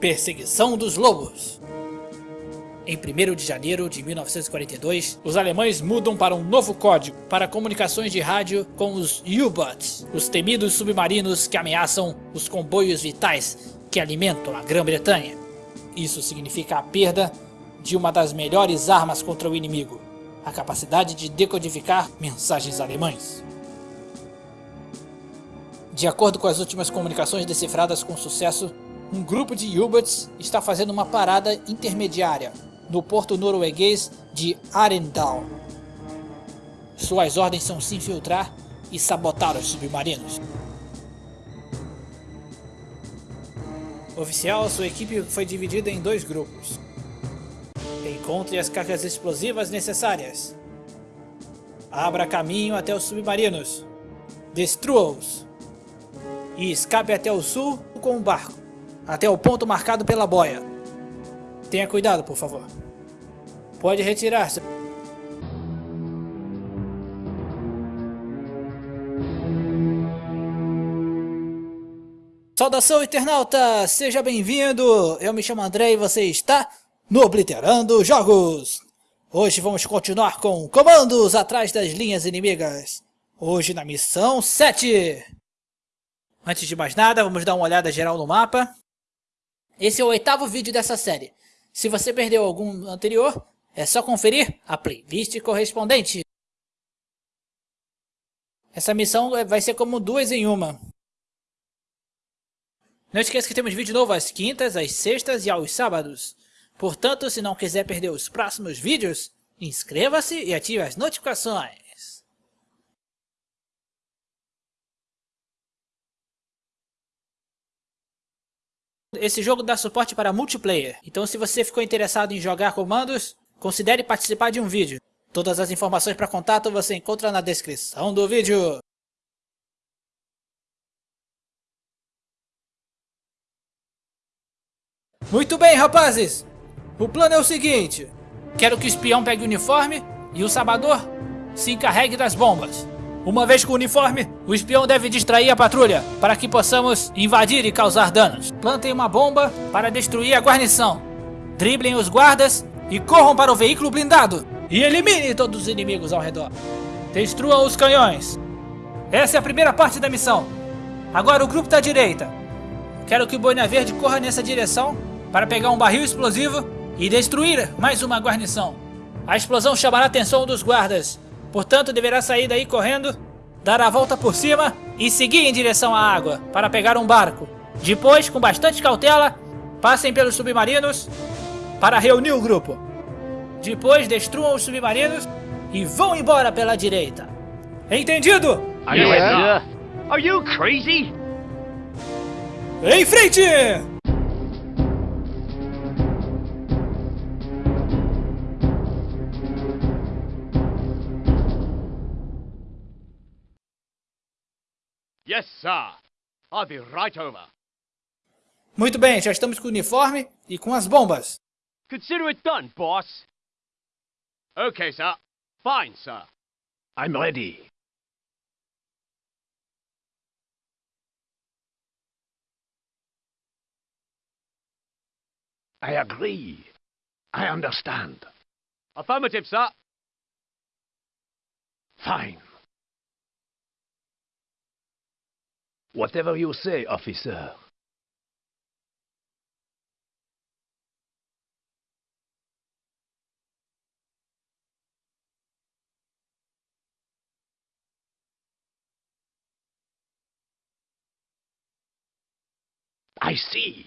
Perseguição dos Lobos. Em 1 de janeiro de 1942, os alemães mudam para um novo código para comunicações de rádio com os U-Boats, os temidos submarinos que ameaçam os comboios vitais que alimentam a Grã-Bretanha. Isso significa a perda de uma das melhores armas contra o inimigo, a capacidade de decodificar mensagens alemães. De acordo com as últimas comunicações decifradas com sucesso, um grupo de U-Boats está fazendo uma parada intermediária no porto norueguês de Arendal. Suas ordens são se infiltrar e sabotar os submarinos. Oficial, sua equipe foi dividida em dois grupos. Encontre as cargas explosivas necessárias. Abra caminho até os submarinos. Destrua-os. E escape até o sul com o barco, até o ponto marcado pela boia. Tenha cuidado, por favor. Pode retirar-se. Saudação, internauta! Seja bem-vindo! Eu me chamo André e você está no Obliterando Jogos! Hoje vamos continuar com comandos atrás das linhas inimigas. Hoje na missão 7. Antes de mais nada, vamos dar uma olhada geral no mapa. Esse é o oitavo vídeo dessa série. Se você perdeu algum anterior, é só conferir a playlist correspondente. Essa missão vai ser como duas em uma. Não esqueça que temos vídeo novo às quintas, às sextas e aos sábados. Portanto, se não quiser perder os próximos vídeos, inscreva-se e ative as notificações. Esse jogo dá suporte para multiplayer, então se você ficou interessado em jogar comandos, considere participar de um vídeo. Todas as informações para contato você encontra na descrição do vídeo. Muito bem, rapazes! O plano é o seguinte. Quero que o espião pegue o uniforme e o sabador se encarregue das bombas. Uma vez com o uniforme, o espião deve distrair a patrulha para que possamos invadir e causar danos. Plantem uma bomba para destruir a guarnição. Driblem os guardas e corram para o veículo blindado. E elimine todos os inimigos ao redor. Destruam os canhões. Essa é a primeira parte da missão. Agora o grupo da direita. Quero que o Boina Verde corra nessa direção para pegar um barril explosivo e destruir mais uma guarnição. A explosão chamará a atenção dos guardas, portanto deverá sair daí correndo, dar a volta por cima e seguir em direção à água para pegar um barco. Depois, com bastante cautela, passem pelos submarinos para reunir o grupo. Depois destruam os submarinos e vão embora pela direita. Entendido? Yeah. Are you crazy? Em frente! Yes, sir. I'll be right over. Muito bem, já estamos com o uniforme e com as bombas. Consider it done, boss. Okay, sir. Fine, sir. I'm ready. I agree. I understand. Affirmative, sir. Fine. Whatever you say, officer. I see.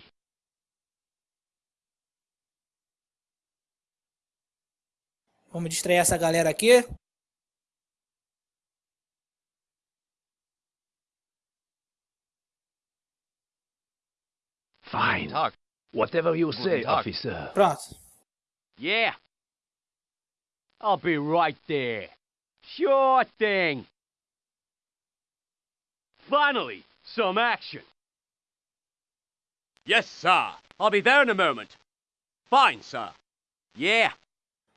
Vamos distrair essa galera aqui. Fine. Tag. Whatever you say, Tag. officer. Pronto. Yeah. I'll be right there. Sure thing. Finally, some action. Yes, sir. I'll be there in a moment. Fine, sir. Yeah.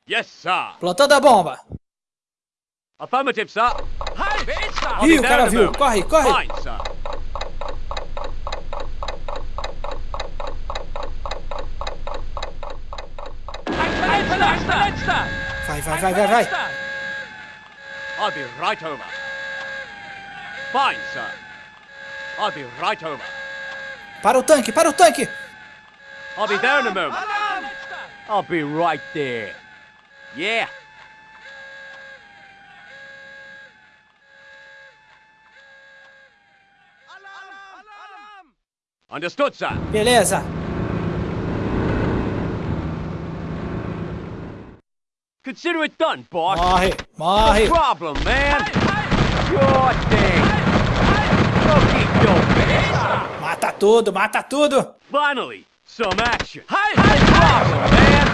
Yes, sir. Plantando a bomba. Affirmative, sir. Hey, bitch, sir. I'll Ih, be o there cara in a viu. moment. Corre, corre. Fine, sir. Vai, vai, vai, vai. I'll be right over. Fine, sir. I'll be right over. Para o tanque, para o tanque. I'll be there in a moment. I'll be right there. Yeah. Understood, sir. Beleza. Consider it done, boss. Morre, No problem, man. Sure thing. Okie dokie. Mata tudo, mata tudo. Finally, some action. Hey, no problem, man.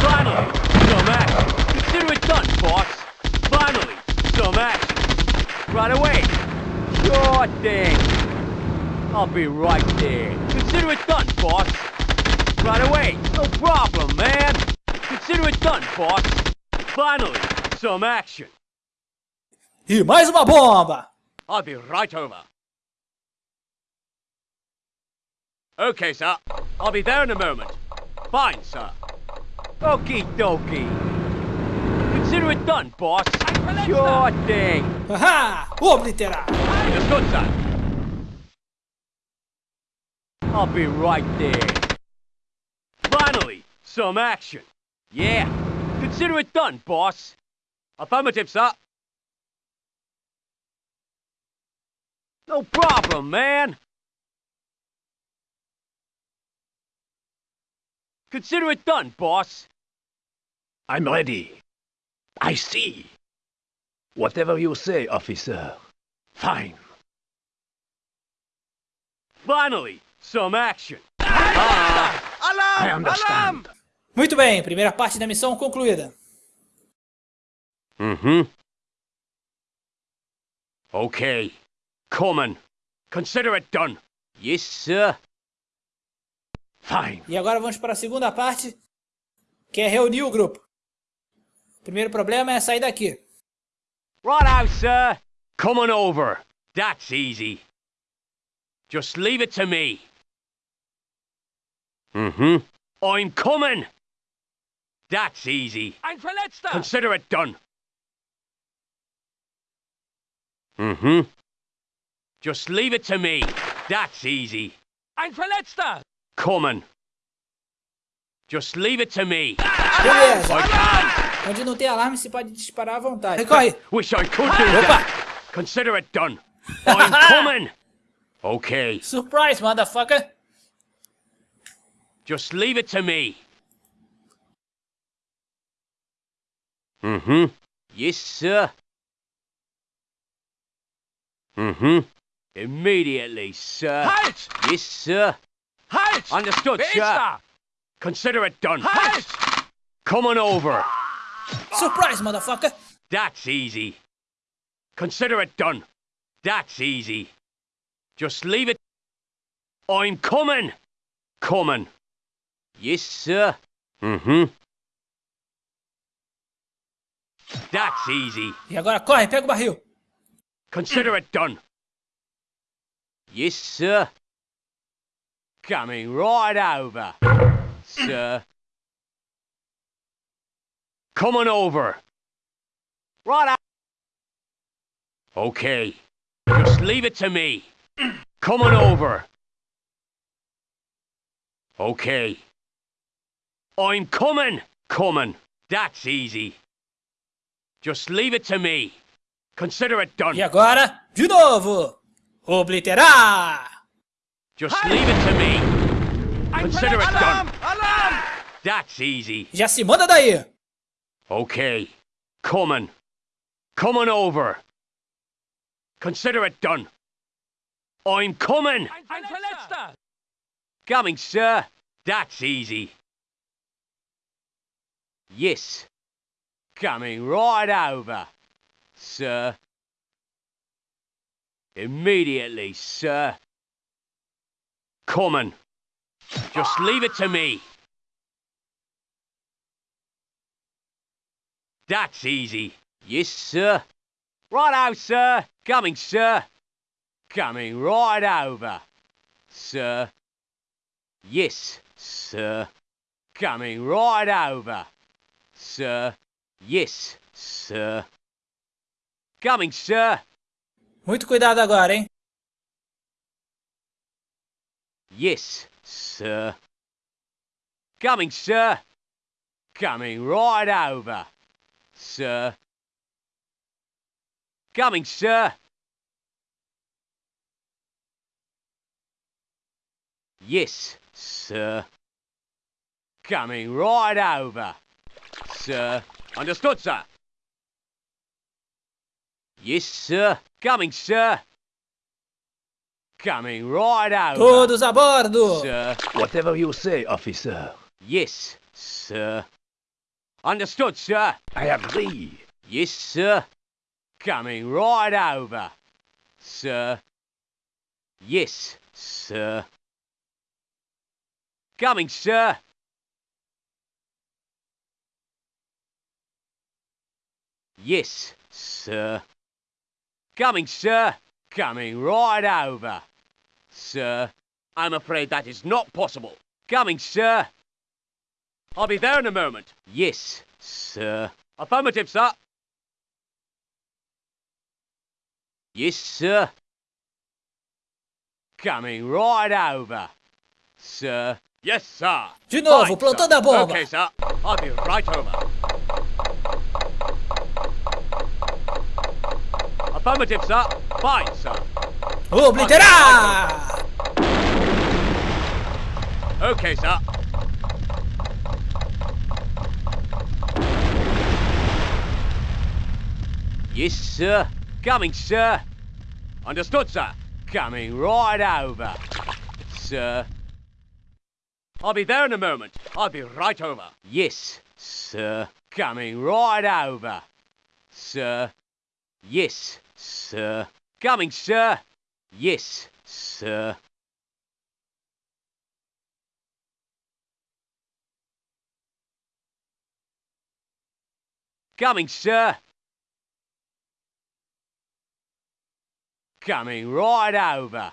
Finally, some action. Consider it done, boss. Finally, some action. Right away. Sure thing. I'll be right there. Consider it done, boss. Right away. No problem, man. Consider it done, boss. Finally, some action. E mais uma bomba. I'll be right over. Okay, sir. I'll be there in a moment. Fine, sir. Okie dokie. Consider it done, boss. Sure thing. Haha, obliterar. Understood, sir. I'll be right there. Finally, some action. Yeah. Consider it done, boss. Affirmative, sir. No problem, man. Consider it done, boss. I'm ready. I see. Whatever you say, officer. Fine. Finally, some action. Ah! I understand. Muito bem, primeira parte da missão concluída. Mm-hmm. Okay. Coming. Consider it done. Yes, sir. Fine. E agora vamos para a segunda parte, que é reunir o grupo. O primeiro problema é sair daqui. Righto, sir. Coming over. That's easy. Just leave it to me. Mm-hmm. I'm coming. That's easy. Ein Verletzter! Consider it done. Mm-hmm. Just leave it to me. That's easy. Ein Verletzter! Coming. Just leave it to me. Beleza. I can't. Onde não tem alarme se pode disparar à vontade. Corre. Wish I could do Opa. that. Consider it done. I'm coming. Okay. Surprise, motherfucker. Just leave it to me. Mm-hmm. Yes, sir. Mm-hmm. Immediately, sir. Halt! Yes, sir. Halt! Understood, Wer sir. da? Consider it done. Halt! Coming over. Surprise, motherfucker. That's easy. Consider it done. That's easy. Just leave it. I'm coming. Coming. Yes, sir. Mm-hmm. That's easy. E agora corre, pega o barril. Consider it done. Yes, sir. Coming right over, sir. Coming over. Right out. Okay. Just leave it to me. Coming over. Okay. I'm coming. Coming. That's easy. Just leave it to me. Consider it done. E agora, de novo. Obliterar. Just leave it to me. Consider it done. Alarm! Alarm! That's easy. Já se manda daí. Okay. Coming. Coming over. Consider it done. I'm coming. Ein Verletzter! Coming, sir. That's easy. Yes. Coming right over, sir. Immediately, sir. Coming. Just leave it to me. That's easy. Yes, sir. Right Righto, sir. Coming, sir. Coming right over, sir. Yes, sir. Coming right over, sir. Yes, sir. Coming, sir. Muito cuidado agora, hein? Yes, sir. Coming, sir. Coming right over, sir. Coming, sir. Yes, sir. Coming right over, sir. Understood, sir. Yes, sir. Coming, sir. Coming right over, Todos a bordo! sir. Whatever you say, officer. Yes, sir. Understood, sir. I agree. Yes, sir. Coming right over, sir. Yes, sir. Coming, sir. Yes, sir. Coming, sir. Coming right over, sir. I'm afraid that is not possible. Coming, sir. I'll be there in a moment. Yes, sir. Affirmative, sir. Yes, sir. Coming right over, sir. Yes, sir. De novo, Fine, plantando sir. a bomba. Okay, sir. I'll be right over. Affirmative, sir. Fine, sir. Obliterar! Okay, sir. Yes, sir. Coming, sir. Understood, sir. Coming right over, sir. I'll be there in a moment. I'll be right over. Yes, sir. Coming right over, sir. Yes, sir. Coming, sir. Yes, sir. Coming, sir. Coming right over,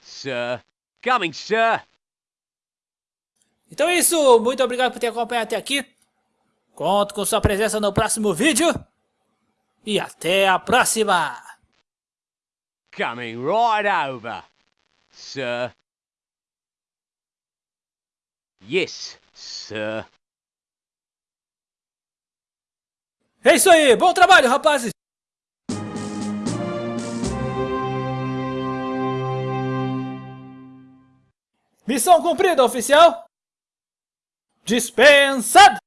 sir. Coming, sir. Então é isso, muito obrigado por ter acompanhado até aqui. Conto com sua presença no próximo vídeo. E até a próxima! Coming right over, sir. Yes, sir. É isso aí, bom trabalho, rapazes! Missão cumprida, oficial! Dispensado!